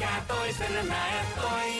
nhà tôi sẽ là toinen. tôi